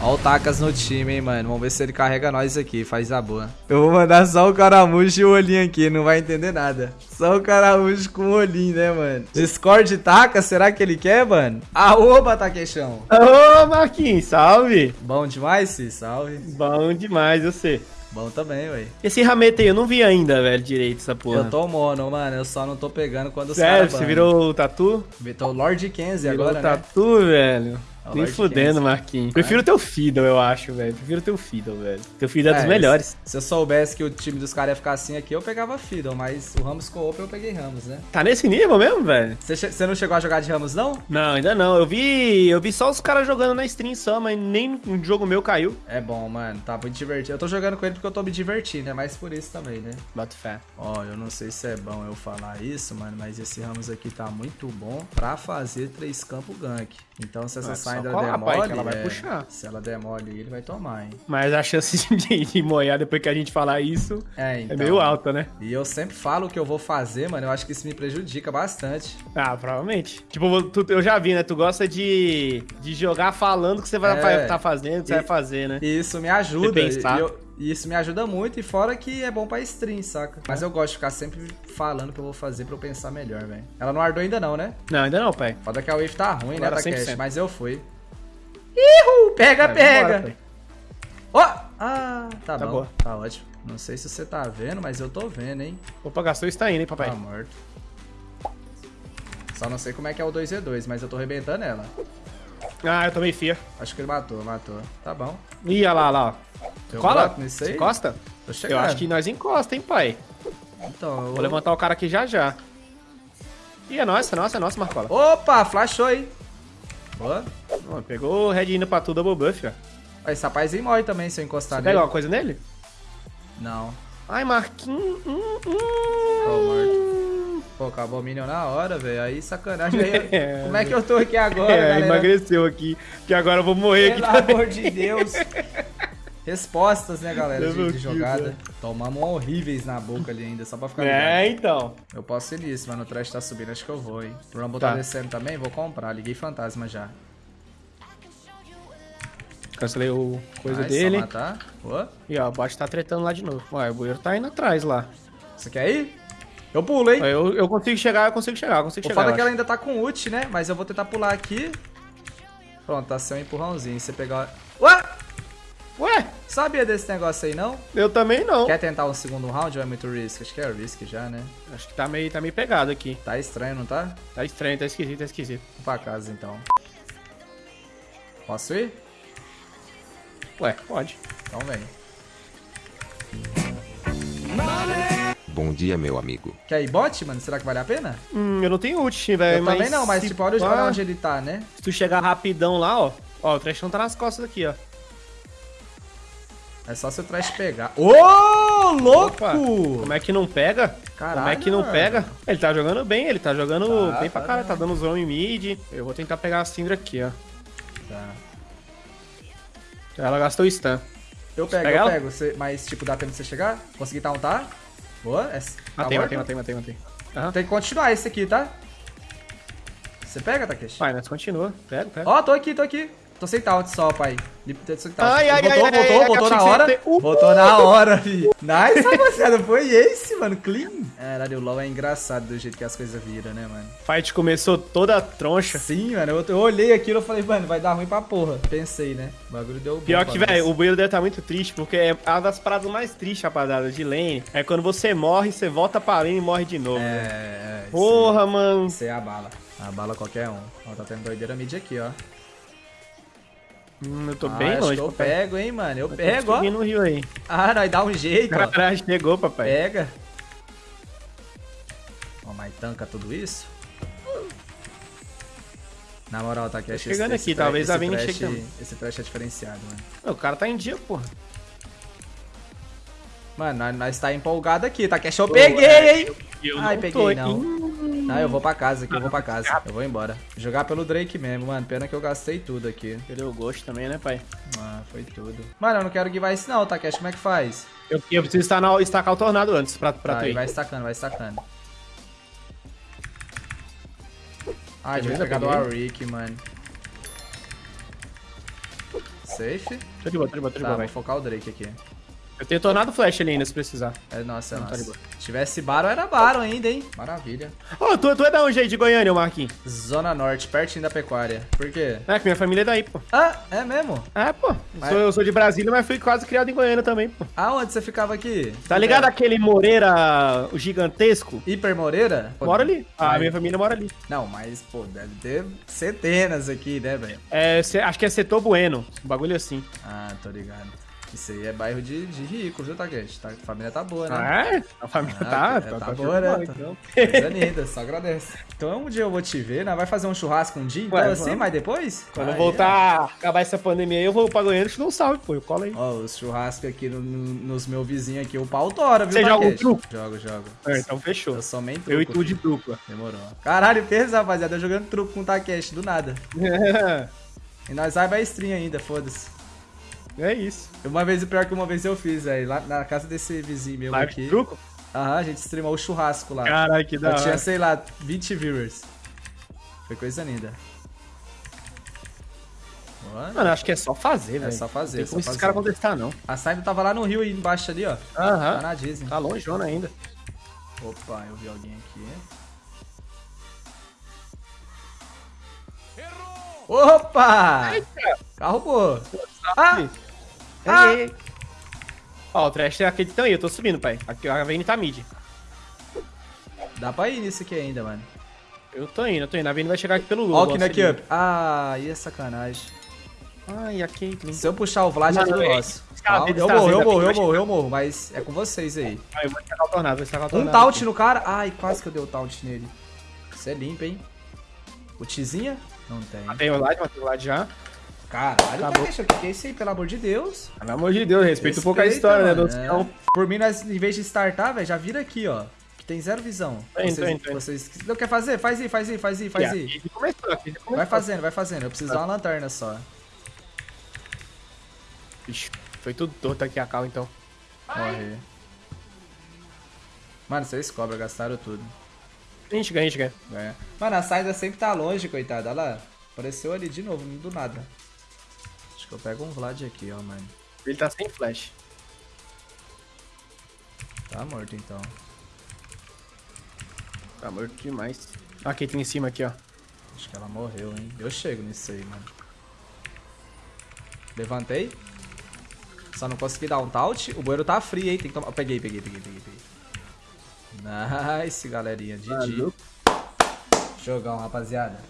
Ó o Takas no time, hein, mano. Vamos ver se ele carrega nós aqui, faz a boa. Eu vou mandar só o caramujo e o olhinho aqui, não vai entender nada. Só o caramujo com o olhinho, né, mano? Discord Takas, será que ele quer, mano? Aoba, Takechão. Ô, Marquinhos, salve. Bom demais, sim, salve. Bom demais, você. Bom também, ué. Esse ramete aí eu não vi ainda, velho, direito essa porra. Eu tô mono, mano. Eu só não tô pegando quando os Sério, caras você virou o tatu? Tô Lord Kenzie Virou agora, o né? tatu, velho. Nem fudendo. Marquinhos. Prefiro o teu Fiddle, eu acho, velho. Prefiro o teu Fiddle, velho. Teu Fiddle é dos É, melhores. Se, eu soubesse que o time dos caras ia ficar assim aqui, eu pegava Fiddle, mas o Ramos ficou open, eu peguei Ramos, né? Tá nesse nível mesmo, velho? Você, não chegou a jogar de Ramos, não? Não, ainda não. Eu vi, eu vi só os caras jogando na stream só, mas nem um jogo meu caiu. É bom, mano. Tá muito divertido. Eu tô jogando com ele porque eu tô me divertindo, é mais por isso também, né? Bota fé. Ó, eu não sei se é bom eu falar isso, mano, mas esse Ramos aqui tá muito bom pra fazer três campo gank. Então se essa Só Syndra colar, der pai, que mole, ela vai é, puxar. se ela der mole, ele vai tomar, hein? Mas a chance de, de moiar depois que a gente falar isso É, então. é meio alta, né? E eu sempre falo o que eu vou fazer, mano. Eu acho que isso me prejudica bastante. Ah, provavelmente. Tipo, tu- eu já vi, né? Tu gosta de, de jogar falando o que você vai É. vai tá fazendo, o que você E- vai fazer, né? Isso me ajuda. Você. E, eu- e isso me ajuda muito. E fora que é bom pra stream, saca? Mas eu gosto de ficar sempre falando o que eu vou fazer pra eu pensar melhor, velho. Ela não ardou ainda não, né? Não, ainda não, pai. Foda que a wave tá ruim, Agora né, Takeshi? 100%. Mas eu fui. Ihu! Pega, pega! Ó! Ah, tá, Tá bom. boa. Tá ótimo. Não sei se você tá vendo, mas eu tô vendo, hein? Opa, gastou está indo, hein, papai? Tá morto. Só não sei como é que é o 2v2, mas eu tô arrebentando ela. Ah, eu tomei fia. Acho que ele matou, matou. Tá bom. Ih, olha lá, olha lá. ó. Eu Cola? nisso aí? Você encosta? Eu acho que nós encosta, hein, pai? Então, eu Vou levantar o cara aqui já já. Ih, é nossa, é nossa, é nossa, Marcola. Opa, flashou aí. Boa. Pegou o Red indo pra tudo, double buff, ó. Esse rapazinho morre também se eu encostar Você nele. pega alguma coisa nele? Não. Ai, Marquinhos. Hum, hum. Morto. Pô, acabou o Minion na hora, velho. Aí sacanagem. Aí, É, Como é que eu tô aqui agora, É, galera? emagreceu aqui. Que agora eu vou morrer aqui Pelo também. amor de Deus. Respostas, né, galera, de, de jogada. né? Tomamos horríveis na boca ali ainda, só pra ficar ligado. É, então. Eu posso ir nisso, mas o trash tá subindo, acho que eu vou, hein. O Rumble tá Tá. descendo também, vou comprar. Liguei fantasma já. Cancelei o coisa Nice, dele. Só matar. Boa. E ó, o bot tá tretando lá de novo. Ué, o bueiro tá indo atrás lá. Você quer ir? Eu pulo, hein. Eu, eu consigo chegar, eu consigo chegar, eu consigo O chegar. foda é que ela ainda tá com ult, né? Mas eu vou tentar pular aqui. Pronto, tá seu empurrãozinho. Você pegar... Ué! Sabia desse negócio aí, não? eu também não. Quer tentar um segundo round ou é muito risk? Acho que é risk já, né? Acho que tá meio, tá meio pegado aqui. Tá estranho, não tá? Tá estranho, tá esquisito, tá esquisito. Vou pra casa, então. Posso ir? Ué, pode. Então vem. Bom dia, meu amigo. Quer ir bot, mano? Será que vale a pena? Hum, eu não tenho ult, velho. eu também não, mas tipo, olha pá, olha onde ele tá, né? Se tu chegar rapidão lá, ó. Ó, o trechão tá nas costas aqui, ó. É só se o trash pegar. Ô, louco! Opa, como é que não pega? Caralho, como é que não mano. pega? Ele tá jogando bem, ele tá jogando Tá, bem pra tá cara, bem. tá dando zone mid. Eu vou tentar pegar a Syndra aqui, ó. Tá. Ela gastou stun. Eu pego, Pega eu ela? pego. Você, mas, tipo, dá tempo de você chegar? Conseguir tauntar? Boa. É, tá Matei, morto? matei, matei, matei, matei. Aham. Tem que continuar esse aqui, tá? Você pega, Takeshi? Vai, nós continua. Pega, pega. Ó, tô aqui, tô aqui. Tô sem taunt só, pai. Tô sem taunt. Ai, ai, voltou, ai, voltou, ai, achei na você hora. ia ter- Uh! Voltou na hora, fi. Nice, rapaziada. Foi esse, mano. Clean. Caralho, o LoL é engraçado do jeito que as coisas viram, né, mano? Fight começou toda troncha. Sim, mano. Eu, eu olhei aquilo e falei, mano, vai dar ruim pra porra. Pensei, né? O bagulho deu bom Pior que, velho, o bueiro deve estar muito triste, porque é uma das paradas mais tristes, rapaziada, de lane. É quando você morre, você volta pra lane e morre de novo. É, velho. é. sim. Porra, mano. Isso é a bala. A bala qualquer um. Ó, tá tendo doideira mid aqui, ó. Hum, eu tô Ah, bem longe, eu papai. pego, hein, mano. Eu Eu pego, ó. no rio aí. Ah, nós dá um jeito, ó. Caralho, chegou, papai. Pega. Ó, mas tanca tudo isso? Na moral, tá aqui. Tô chegando aqui, talvez a trash, chegue também. Esse trash é diferenciado, mano. O cara tá em dia, porra. Mano, nós, nós tá empolgado aqui, tá? Que eu peguei, hein? Eu Ai, não peguei tô, não. hein? Não, eu vou pra casa aqui, eu vou pra casa. Eu vou embora. Jogar pelo Drake mesmo, mano. Pena que eu gastei tudo aqui. Perdeu o gosto também, né, pai? Ah, foi tudo. Mano, eu não quero guivar isso não, Takeshi. Como é que faz? Eu, eu preciso estar na, estacar o tornado antes pra, pra Tá, tu aí ir. vai estacando, vai estacando. Ai, devia pegar do peguei. Arik, mano. Safe. Tô de boa, tô de boa, tô de Tá, boa, vou velho. focar o Drake aqui. Eu tenho tornado flash ali ainda, se precisar. É nossa, é Não, tá nossa. boa. Se tivesse Baron, era Baron ainda, hein? Maravilha. Ô, tu, tu é da onde aí, de Goiânia, Marquinhos? Zona Norte, pertinho da pecuária. Por quê? É, que minha família é daí, pô. Ah, é mesmo? É, pô. Eu Mas- sou, eu sou de Brasília, mas fui quase criado em Goiânia também, pô. Aonde você ficava aqui? Tá ligado aquele Moreira gigantesco? Hiper Moreira? Mora ali. A mas- minha família mora ali. Não, mas, pô, deve ter centenas aqui, né, velho? É, acho que é Setor Bueno. Um bagulho assim. Ah, tô ligado. Isso aí é bairro de, de rico, viu, Taguete? Tá, a família tá boa, né? Ah, é? A família Ah, tá, é, tá, tá tá boa, né? Tá- então. Coisa linda, só agradece. Então um dia eu vou te ver, né? Vai fazer um churrasco um dia, então Ué, assim, mas depois? Quando Aí, voltar, acabar essa pandemia aí, eu vou pra Goiânia te dou um salve, pô. Eu colo aí. Ó, os churrascos aqui no- no- nos meus vizinhos aqui, o pau tora, viu, Você joga um truco? Jogo, jogo. É, então fechou. Eu sou truco. Eu e tu de dupla. Demorou. Caralho, pensa, rapaziada, eu jogando truco com o Takeshi, do nada. E nós vai pra stream ainda, foda-se. É isso. Uma vez, pior que uma vez eu fiz, velho, lá na casa desse vizinho meu Live aqui. truco? Aham, a gente streamou o churrasco lá. Caralho, que da eu tinha, hora. sei lá, 20 viewers. Foi coisa linda. Boa. Mano, acho que é só fazer, velho. só fazer, Tem só como esses caras contestar, não. A Simon tava lá no rio aí embaixo ali, ó. Tá Aham. na Disney. Tá longeona ainda. Opa, eu vi alguém aqui. Opa! Carro boa. Ah! Ah! Aí. Ó, o trash é aquele aí, eu tô subindo, pai. Aqui a Vayne tá mid. Dá pra ir nisso aqui ainda, mano. Eu tô indo, eu tô indo. A Vayne vai chegar aqui pelo Lula. Ó o Kinect Up. Ah, aí é sacanagem. Ai, a Caitlyn. Se eu puxar o Vlad, é tudo nosso. Eu morro, eu morro, eu morro, eu morro. Mas é com vocês aí. Ah, eu vou estacar o tornado, vou estacar o Um tornado. taunt aqui. no cara. Ai, quase que eu dei o taunt nele. Isso é limpo, hein? O Tizinha? Não tem. Matei o Lade, matei o Lade já. Caralho, Acabou. O que é isso aí? Pelo amor de Deus. Pelo amor de Deus, respeita um pouco a história, né? mano, Do é. Por mim, nós, em vez de startar, velho, já vira aqui, ó. Que tem zero visão. Indo, vocês, tô indo. vocês não quer fazer? Faz aí, faz aí, faz aí, faz E aí. Vai fazendo, vai fazendo. Eu preciso dar uma lanterna só. Ixi, foi tudo torto aqui a cal, então. Morrer. Mano, vocês cobra, gastaram tudo. A gente ganha, a gente ganha. Ganha. Mano, a Saida sempre tá longe, coitada. Olha lá. Apareceu ali de novo, do nada. Acho que eu pego um Vlad aqui, ó, mano. Ele tá sem flash. Tá morto então. Tá morto demais. Ah, a Caitlyn em cima aqui, ó. Acho que ela morreu, hein? Eu chego nisso aí, mano. Levantei. Só não consegui dar um taunt. O bueiro tá free, hein? Tem que tomar. Peguei, peguei, peguei, peguei, peguei. Nice, galerinha. GG. Jogão, rapaziada.